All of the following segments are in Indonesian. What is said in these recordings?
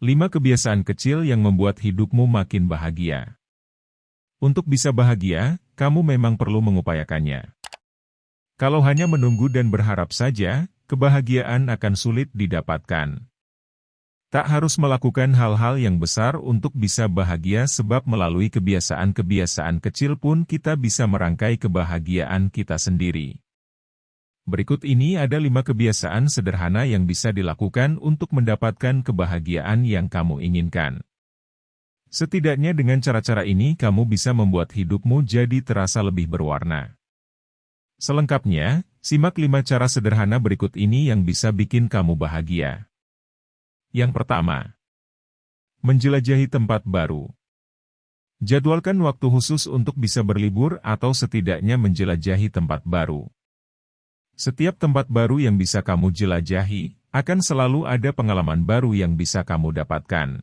5 kebiasaan kecil yang membuat hidupmu makin bahagia. Untuk bisa bahagia, kamu memang perlu mengupayakannya. Kalau hanya menunggu dan berharap saja, kebahagiaan akan sulit didapatkan. Tak harus melakukan hal-hal yang besar untuk bisa bahagia sebab melalui kebiasaan-kebiasaan kecil pun kita bisa merangkai kebahagiaan kita sendiri. Berikut ini ada lima kebiasaan sederhana yang bisa dilakukan untuk mendapatkan kebahagiaan yang kamu inginkan. Setidaknya dengan cara-cara ini kamu bisa membuat hidupmu jadi terasa lebih berwarna. Selengkapnya, simak lima cara sederhana berikut ini yang bisa bikin kamu bahagia. Yang pertama, menjelajahi tempat baru. Jadwalkan waktu khusus untuk bisa berlibur atau setidaknya menjelajahi tempat baru. Setiap tempat baru yang bisa kamu jelajahi, akan selalu ada pengalaman baru yang bisa kamu dapatkan.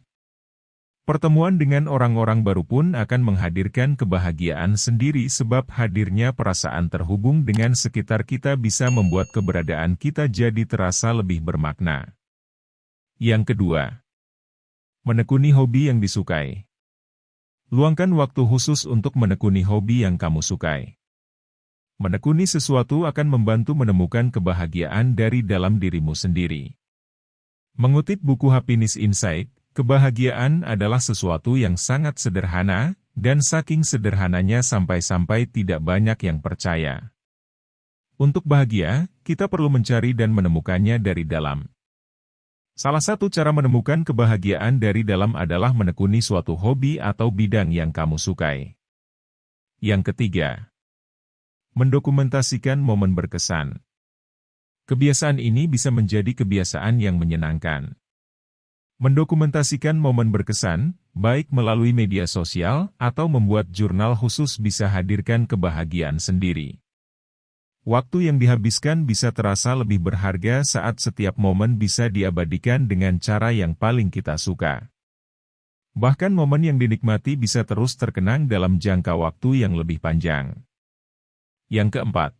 Pertemuan dengan orang-orang baru pun akan menghadirkan kebahagiaan sendiri sebab hadirnya perasaan terhubung dengan sekitar kita bisa membuat keberadaan kita jadi terasa lebih bermakna. Yang kedua, menekuni hobi yang disukai. Luangkan waktu khusus untuk menekuni hobi yang kamu sukai. Menekuni sesuatu akan membantu menemukan kebahagiaan dari dalam dirimu sendiri. Mengutip buku Happiness Insight, kebahagiaan adalah sesuatu yang sangat sederhana, dan saking sederhananya sampai-sampai tidak banyak yang percaya. Untuk bahagia, kita perlu mencari dan menemukannya dari dalam. Salah satu cara menemukan kebahagiaan dari dalam adalah menekuni suatu hobi atau bidang yang kamu sukai. Yang ketiga, Mendokumentasikan momen berkesan. Kebiasaan ini bisa menjadi kebiasaan yang menyenangkan. Mendokumentasikan momen berkesan, baik melalui media sosial atau membuat jurnal khusus bisa hadirkan kebahagiaan sendiri. Waktu yang dihabiskan bisa terasa lebih berharga saat setiap momen bisa diabadikan dengan cara yang paling kita suka. Bahkan momen yang dinikmati bisa terus terkenang dalam jangka waktu yang lebih panjang. Yang keempat,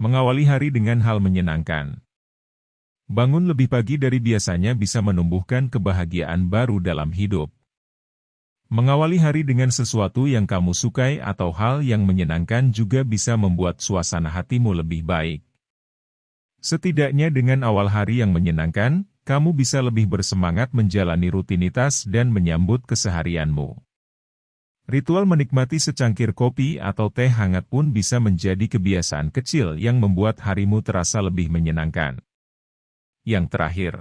mengawali hari dengan hal menyenangkan. Bangun lebih pagi dari biasanya bisa menumbuhkan kebahagiaan baru dalam hidup. Mengawali hari dengan sesuatu yang kamu sukai atau hal yang menyenangkan juga bisa membuat suasana hatimu lebih baik. Setidaknya dengan awal hari yang menyenangkan, kamu bisa lebih bersemangat menjalani rutinitas dan menyambut keseharianmu. Ritual menikmati secangkir kopi atau teh hangat pun bisa menjadi kebiasaan kecil yang membuat harimu terasa lebih menyenangkan. Yang terakhir,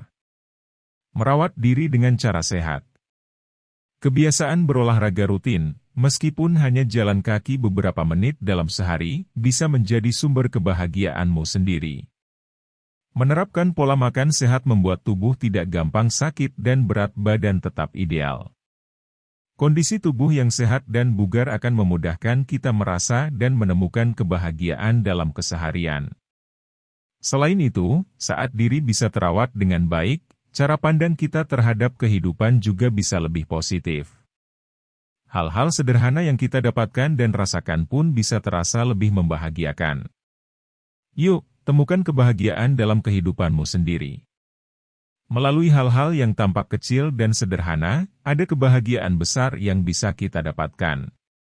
merawat diri dengan cara sehat. Kebiasaan berolahraga rutin, meskipun hanya jalan kaki beberapa menit dalam sehari, bisa menjadi sumber kebahagiaanmu sendiri. Menerapkan pola makan sehat membuat tubuh tidak gampang sakit dan berat badan tetap ideal. Kondisi tubuh yang sehat dan bugar akan memudahkan kita merasa dan menemukan kebahagiaan dalam keseharian. Selain itu, saat diri bisa terawat dengan baik, cara pandang kita terhadap kehidupan juga bisa lebih positif. Hal-hal sederhana yang kita dapatkan dan rasakan pun bisa terasa lebih membahagiakan. Yuk, temukan kebahagiaan dalam kehidupanmu sendiri. Melalui hal-hal yang tampak kecil dan sederhana, ada kebahagiaan besar yang bisa kita dapatkan.